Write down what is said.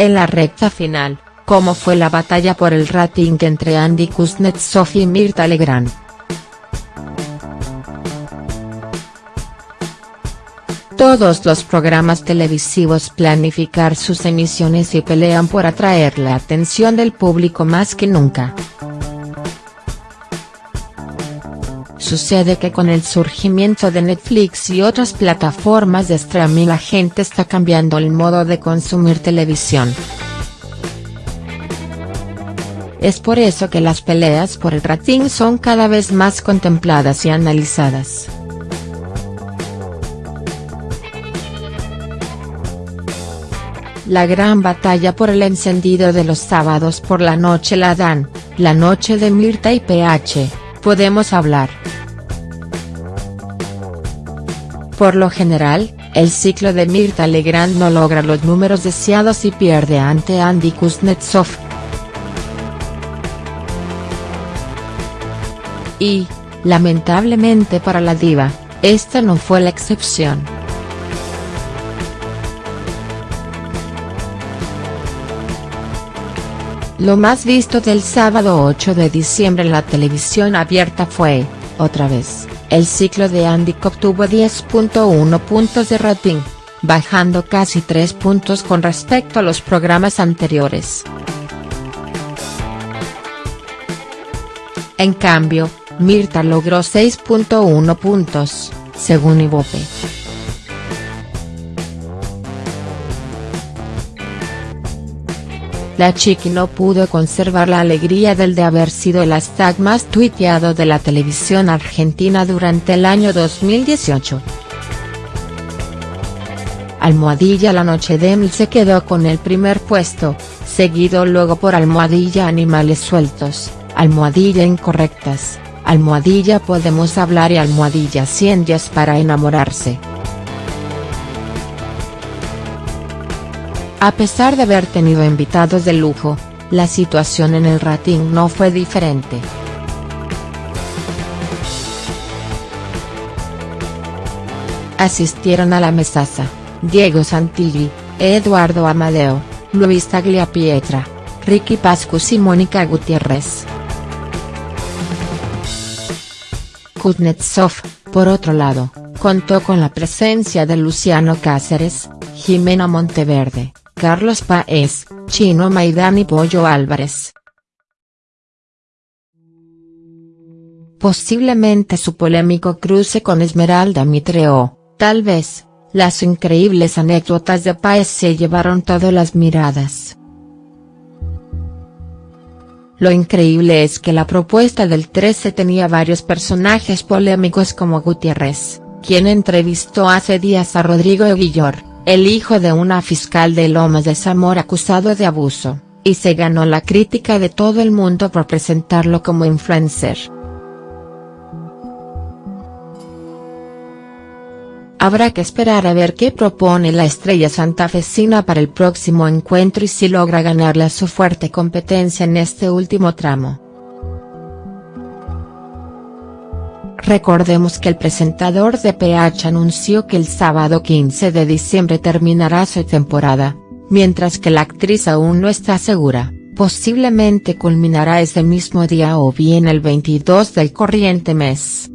En la recta final, ¿cómo fue la batalla por el rating entre Andy Kuznetsov y Mirta Legrand?. Todos los programas televisivos planificar sus emisiones y pelean por atraer la atención del público más que nunca. Sucede que con el surgimiento de Netflix y otras plataformas de streaming la gente está cambiando el modo de consumir televisión. Es por eso que las peleas por el rating son cada vez más contempladas y analizadas. La gran batalla por el encendido de los sábados por la noche la dan, la noche de Mirta y PH, podemos hablar. Por lo general, el ciclo de Mirta Legrand no logra los números deseados y pierde ante Andy Kuznetsov. Y, lamentablemente para la diva, esta no fue la excepción. Lo más visto del sábado 8 de diciembre en la televisión abierta fue, otra vez, el ciclo de que obtuvo 10.1 puntos de rating, bajando casi 3 puntos con respecto a los programas anteriores. En cambio, Mirta logró 6.1 puntos, según Ibope. La chiqui no pudo conservar la alegría del de haber sido el hashtag más tuiteado de la televisión argentina durante el año 2018. Almohadilla La Noche de se quedó con el primer puesto, seguido luego por Almohadilla Animales Sueltos, Almohadilla Incorrectas, Almohadilla Podemos Hablar y Almohadilla 100 días para enamorarse. A pesar de haber tenido invitados de lujo, la situación en el rating no fue diferente. Asistieron a la mesaza, Diego Santilli, Eduardo Amadeo, Luis Tagliapietra, Ricky Pascus y Mónica Gutiérrez. Kuznetsov, por otro lado, contó con la presencia de Luciano Cáceres, Jimena Monteverde, Carlos Paez, Chino Maidán y Pollo Álvarez. Posiblemente su polémico cruce con Esmeralda Mitreo, tal vez, las increíbles anécdotas de Paez se llevaron todas las miradas. Lo increíble es que la propuesta del 13 tenía varios personajes polémicos como Gutiérrez, quien entrevistó hace días a Rodrigo Guillor, el hijo de una fiscal de Lomas de Zamora acusado de abuso, y se ganó la crítica de todo el mundo por presentarlo como influencer. Habrá que esperar a ver qué propone la estrella santafesina para el próximo encuentro y si logra ganarle a su fuerte competencia en este último tramo. Recordemos que el presentador de PH anunció que el sábado 15 de diciembre terminará su temporada, mientras que la actriz aún no está segura, posiblemente culminará ese mismo día o bien el 22 del corriente mes.